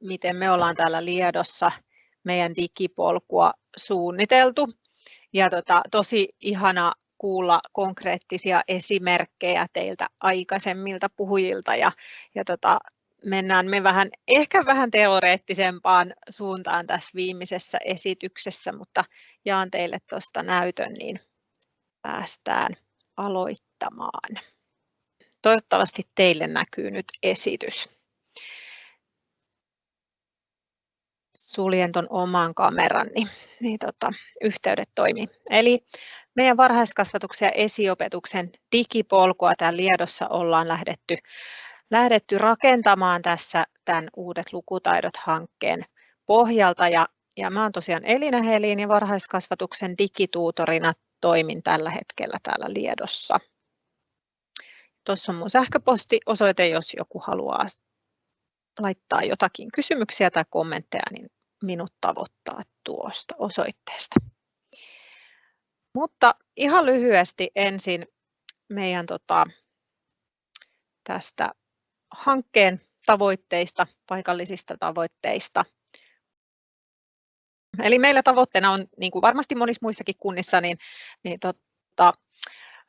miten me ollaan täällä Liedossa meidän digipolkua suunniteltu. Ja tota, tosi ihana kuulla konkreettisia esimerkkejä teiltä aikaisemmilta puhujilta ja, ja tota, mennään me vähän, ehkä vähän teoreettisempaan suuntaan tässä viimeisessä esityksessä, mutta jaan teille tuosta näytön, niin päästään aloittamaan. Toivottavasti teille näkyy nyt esitys. Suljen tuon oman kameran, niin, niin tota, yhteydet toimii. Eli meidän varhaiskasvatuksen ja esiopetuksen digipolkua täällä Liedossa ollaan lähdetty, lähdetty rakentamaan tässä tämän Uudet lukutaidot-hankkeen pohjalta. Ja, ja mä oon tosiaan Elina Helin ja varhaiskasvatuksen digituutorina toimin tällä hetkellä täällä Liedossa. Tuossa on mun sähköpostiosoite, jos joku haluaa laittaa jotakin kysymyksiä tai kommentteja, niin minut tavoittaa tuosta osoitteesta. Mutta ihan lyhyesti ensin meidän tota, tästä hankkeen tavoitteista, paikallisista tavoitteista. Eli meillä tavoitteena on, niin kuin varmasti monissa muissakin kunnissa, niin, niin tota,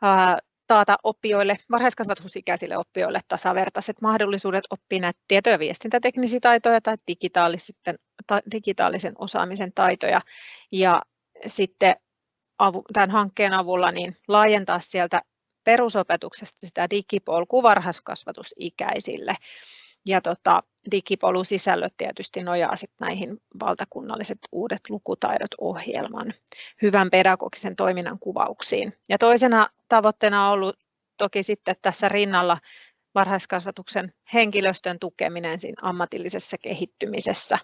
ää, taata oppijoille, varhaiskasvatusikäisille oppijoille tasavertaiset mahdollisuudet oppia näitä tieto- ja viestintäteknisiä taitoja tai digitaalisen, ta, digitaalisen osaamisen taitoja. Ja sitten avu, tämän hankkeen avulla niin laajentaa sieltä perusopetuksesta sitä digipolkua varhaiskasvatusikäisille. Ja tota, digipolusisällöt tietysti nojaa sit näihin valtakunnalliset uudet lukutaidot ohjelman hyvän pedagogisen toiminnan kuvauksiin. Ja toisena tavoitteena on ollut toki sitten tässä rinnalla varhaiskasvatuksen henkilöstön tukeminen siinä ammatillisessa kehittymisessä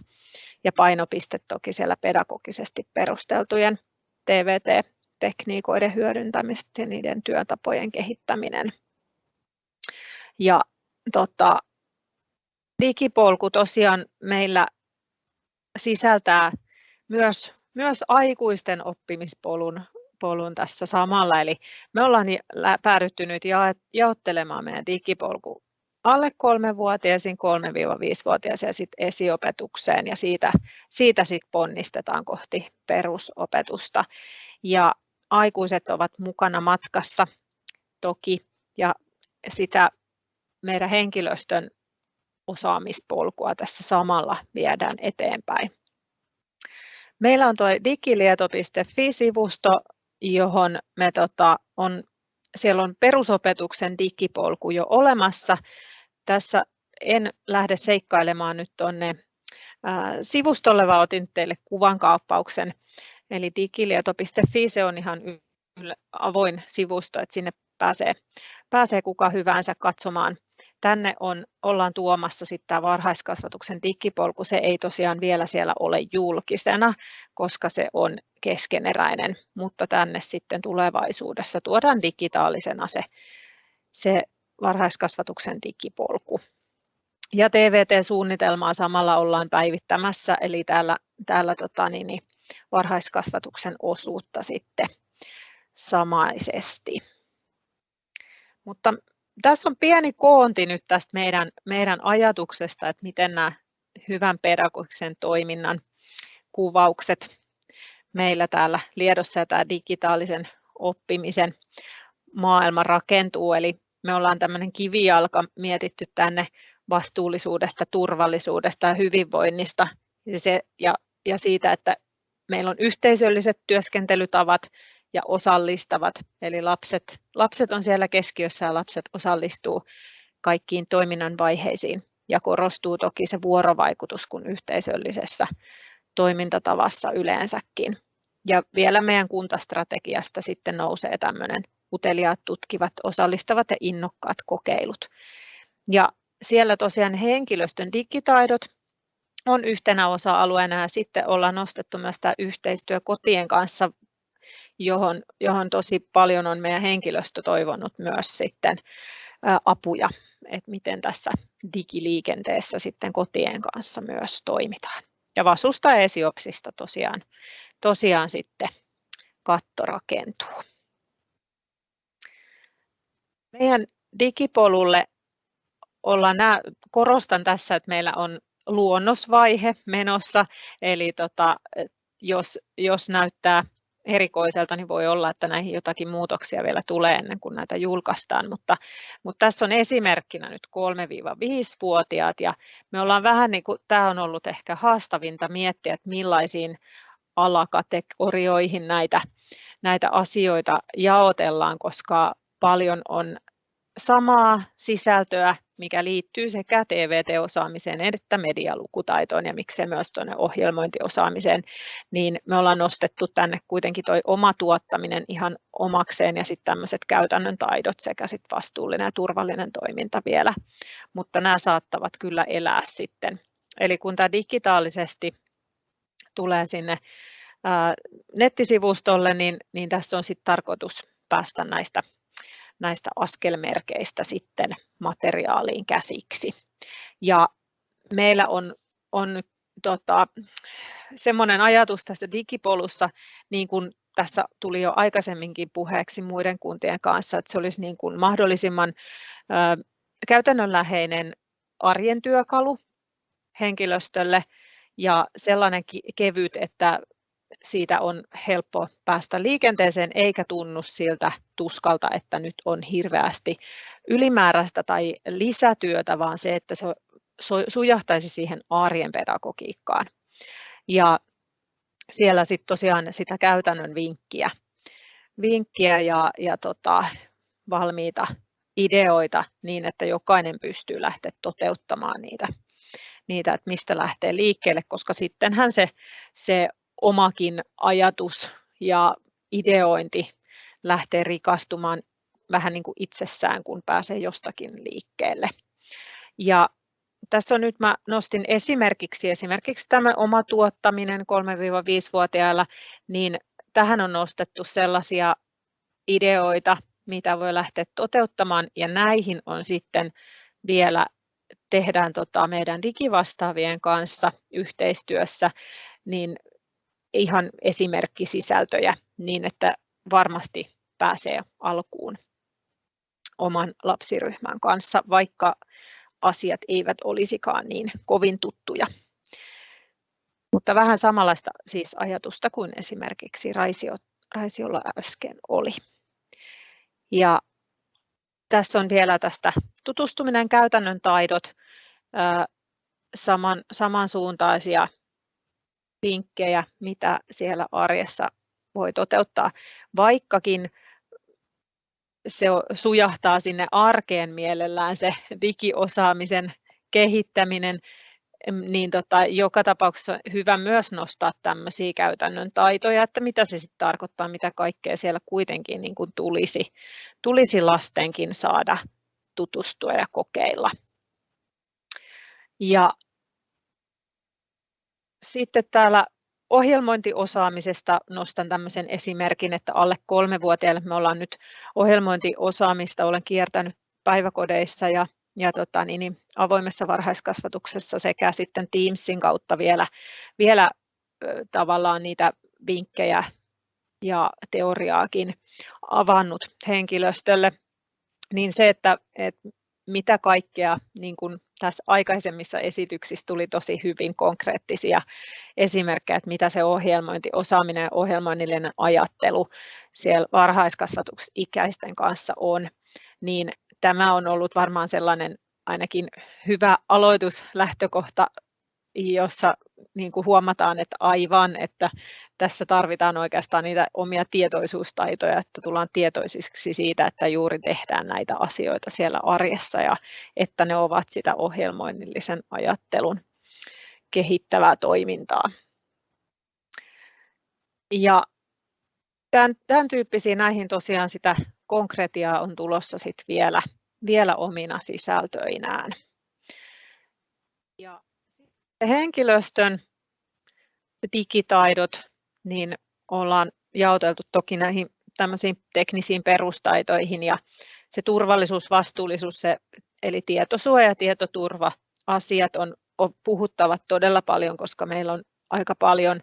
ja painopiste toki siellä pedagogisesti perusteltujen TVT-tekniikoiden hyödyntämistä ja niiden työtapojen kehittäminen. Ja tota, digipolku tosiaan meillä sisältää myös, myös aikuisten oppimispolun polun tässä samalla. Eli me ollaan päädytty nyt jaottelemaan meidän digipolku alle kolmevuotiaisiin, 3-5-vuotiaisiin ja sitten esiopetukseen ja siitä, siitä sitten ponnistetaan kohti perusopetusta. Ja aikuiset ovat mukana matkassa toki ja sitä meidän henkilöstön osaamispolkua tässä samalla viedään eteenpäin. Meillä on tuo digilieto.fi-sivusto, johon me tota, on, siellä on perusopetuksen digipolku jo olemassa. Tässä en lähde seikkailemaan nyt tuonne sivustolle, vaan otin teille kuvankaappauksen. Eli digilieto.fi se on ihan avoin sivusto, että sinne pääsee, pääsee kuka hyvänsä katsomaan tänne on, ollaan tuomassa sitten tämä varhaiskasvatuksen digipolku. Se ei tosiaan vielä siellä ole julkisena, koska se on keskeneräinen, mutta tänne sitten tulevaisuudessa tuodaan digitaalisena se, se varhaiskasvatuksen digipolku. Ja TVT-suunnitelmaa samalla ollaan päivittämässä, eli täällä, täällä tota, niin, niin, varhaiskasvatuksen osuutta sitten samaisesti. Mutta tässä on pieni koonti nyt tästä meidän, meidän ajatuksesta, että miten nämä hyvän pedagogisen toiminnan kuvaukset meillä täällä Liedossa ja tämä digitaalisen oppimisen maailma rakentuu. Eli me ollaan tämmöinen kivijalka mietitty tänne vastuullisuudesta, turvallisuudesta ja hyvinvoinnista ja, se, ja, ja siitä, että meillä on yhteisölliset työskentelytavat, ja osallistavat. Eli lapset, lapset on siellä keskiössä ja lapset osallistuu kaikkiin toiminnan vaiheisiin. Ja korostuu toki se vuorovaikutus kuin yhteisöllisessä toimintatavassa yleensäkin. Ja vielä meidän kuntastrategiasta sitten nousee tämmöinen uteliaat, tutkivat, osallistavat ja innokkaat kokeilut. Ja siellä tosiaan henkilöstön digitaidot on yhtenä osa-alueena ja sitten ollaan nostettu myös tämä yhteistyö kotien kanssa johon, johon tosi paljon on meidän henkilöstö toivonut myös sitten apuja, että miten tässä digiliikenteessä sitten kotien kanssa myös toimitaan. Ja Vasusta Esiopsista tosiaan, tosiaan sitten katto rakentuu. Meidän digipolulle ollaan, korostan tässä, että meillä on luonnosvaihe menossa, eli tota, jos, jos näyttää erikoiselta, niin voi olla, että näihin jotakin muutoksia vielä tulee ennen kuin näitä julkaistaan, mutta, mutta tässä on esimerkkinä nyt 3-5-vuotiaat ja me ollaan vähän niin kuin, tämä on ollut ehkä haastavinta miettiä, että millaisiin alakategorioihin näitä, näitä asioita jaotellaan, koska paljon on samaa sisältöä, mikä liittyy sekä TVT-osaamiseen että medialukutaitoon ja miksei myös tuonne ohjelmointiosaamiseen, niin me ollaan nostettu tänne kuitenkin tuo oma tuottaminen ihan omakseen ja sitten tämmöiset käytännön taidot sekä sitten vastuullinen ja turvallinen toiminta vielä, mutta nämä saattavat kyllä elää sitten. Eli kun tämä digitaalisesti tulee sinne nettisivustolle, niin, niin tässä on sitten tarkoitus päästä näistä näistä askelmerkeistä sitten materiaaliin käsiksi. Ja meillä on, on tota, semmoinen ajatus tässä digipolussa, niin kuin tässä tuli jo aikaisemminkin puheeksi muiden kuntien kanssa, että se olisi niin kuin mahdollisimman ö, käytännönläheinen arjen työkalu henkilöstölle ja sellainen kevyt, että siitä on helppo päästä liikenteeseen eikä tunnu siltä tuskalta, että nyt on hirveästi ylimääräistä tai lisätyötä, vaan se, että se sujahtaisi siihen arjen pedagogiikkaan. Ja siellä sitten tosiaan sitä käytännön vinkkiä, vinkkiä ja, ja tota, valmiita ideoita niin, että jokainen pystyy lähteä toteuttamaan niitä, niitä, että mistä lähtee liikkeelle, koska sittenhän se, se omakin ajatus ja ideointi lähtee rikastumaan vähän niin kuin itsessään, kun pääsee jostakin liikkeelle. Ja tässä on nyt mä nostin esimerkiksi esimerkiksi tämä oma tuottaminen 3-5-vuotiailla, niin tähän on nostettu sellaisia ideoita, mitä voi lähteä toteuttamaan ja näihin on sitten vielä tehdään tota meidän digivastaavien kanssa yhteistyössä, niin ihan esimerkkisisältöjä niin, että varmasti pääsee alkuun oman lapsiryhmän kanssa, vaikka asiat eivät olisikaan niin kovin tuttuja. Mutta vähän samanlaista siis ajatusta kuin esimerkiksi Raisio, Raisiolla äsken oli. Ja tässä on vielä tästä tutustuminen käytännön taidot, saman, samansuuntaisia vinkkejä, mitä siellä arjessa voi toteuttaa, vaikkakin se sujahtaa sinne arkeen mielellään se digiosaamisen kehittäminen, niin tota, joka tapauksessa on hyvä myös nostaa tämmöisiä käytännön taitoja, että mitä se sitten tarkoittaa, mitä kaikkea siellä kuitenkin niin kuin tulisi, tulisi lastenkin saada tutustua ja kokeilla. Ja sitten täällä ohjelmointiosaamisesta nostan tämmöisen esimerkin, että alle kolmevuotiaille me ollaan nyt ohjelmointiosaamista, olen kiertänyt päiväkodeissa ja, ja tota, niin, niin, avoimessa varhaiskasvatuksessa sekä sitten Teamsin kautta vielä, vielä tavallaan niitä vinkkejä ja teoriaakin avannut henkilöstölle, niin se, että, että mitä kaikkea niin kuin tässä aikaisemmissa esityksissä tuli tosi hyvin konkreettisia esimerkkejä, että mitä se ohjelmointi, osaaminen ja ohjelmoinnillinen ajattelu siellä varhaiskasvatusikäisten kanssa on, niin tämä on ollut varmaan sellainen ainakin hyvä aloituslähtökohta jossa niin kuin huomataan, että aivan, että tässä tarvitaan oikeastaan niitä omia tietoisuustaitoja, että tullaan tietoisiksi siitä, että juuri tehdään näitä asioita siellä arjessa ja että ne ovat sitä ohjelmoinnillisen ajattelun kehittävää toimintaa. Ja tämän, tämän tyyppisiä näihin tosiaan sitä konkretiaa on tulossa sit vielä, vielä omina sisältöinään. Ja henkilöstön digitaidot, niin ollaan jaoteltu toki näihin tämmöisiin teknisiin perustaitoihin ja se turvallisuus, vastuullisuus, se, eli tietosuoja ja tietoturva asiat on, on puhuttavat todella paljon, koska meillä on aika paljon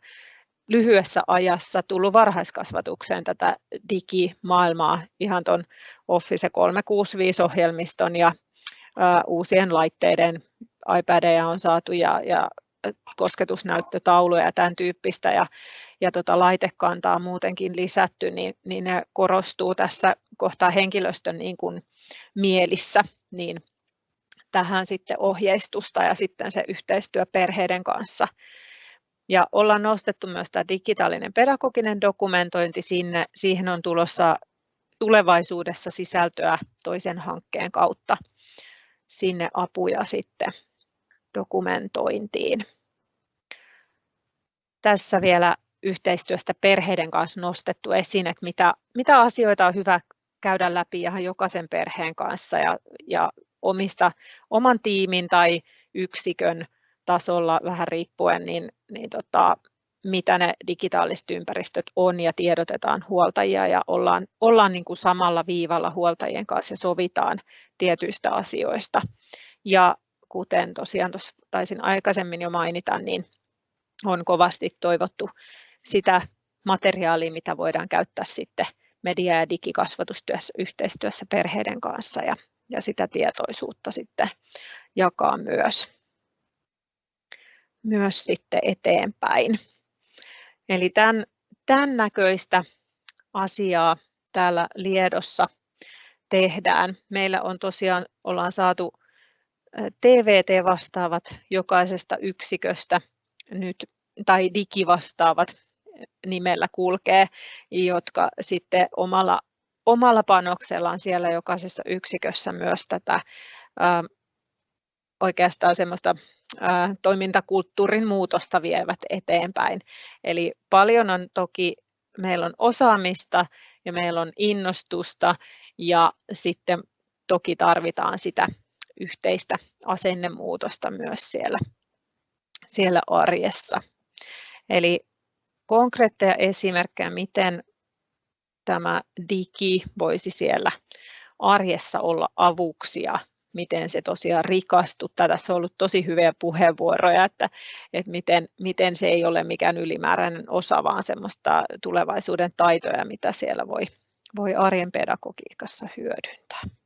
lyhyessä ajassa tullut varhaiskasvatukseen tätä digimaailmaa ihan tuon Office 365-ohjelmiston ja uusien laitteiden iPadeja on saatu ja, ja kosketusnäyttötauluja ja tämän tyyppistä. Ja, ja tota laitekantaa muutenkin lisätty, niin, niin ne korostuu tässä kohtaa henkilöstön niin kuin mielissä, niin tähän sitten ohjeistusta ja sitten se yhteistyö perheiden kanssa. Ja ollaan nostettu myös tämä digitaalinen pedagoginen dokumentointi sinne. Siihen on tulossa tulevaisuudessa sisältöä toisen hankkeen kautta sinne apuja sitten dokumentointiin. Tässä vielä yhteistyöstä perheiden kanssa nostettu esiin, että mitä, mitä asioita on hyvä käydä läpi ihan jokaisen perheen kanssa ja, ja omista, oman tiimin tai yksikön tasolla vähän riippuen, niin, niin tota, mitä ne digitaaliset ympäristöt on ja tiedotetaan huoltajia ja ollaan, ollaan niin kuin samalla viivalla huoltajien kanssa ja sovitaan tietyistä asioista. Ja kuten tosiaan tuossa taisin aikaisemmin jo mainita, niin on kovasti toivottu sitä materiaalia, mitä voidaan käyttää sitten media- ja digikasvatustyössä yhteistyössä perheiden kanssa ja, ja sitä tietoisuutta sitten jakaa myös, myös sitten eteenpäin. Eli tämän, tämän näköistä asiaa täällä Liedossa tehdään. Meillä on tosiaan, ollaan saatu TVT-vastaavat jokaisesta yksiköstä nyt, tai digivastaavat nimellä kulkee, jotka sitten omalla, omalla panoksellaan siellä jokaisessa yksikössä myös tätä ää, oikeastaan semmoista ää, toimintakulttuurin muutosta vievät eteenpäin. Eli paljon on toki, meillä on osaamista ja meillä on innostusta ja sitten toki tarvitaan sitä yhteistä asennemuutosta myös siellä, siellä arjessa. Eli konkreetteja esimerkkejä, miten tämä digi voisi siellä arjessa olla avuksi ja miten se tosiaan rikastuttaa. Tässä on ollut tosi hyviä puheenvuoroja, että, että miten, miten se ei ole mikään ylimääräinen osa, vaan semmoista tulevaisuuden taitoja, mitä siellä voi, voi arjen pedagogiikassa hyödyntää.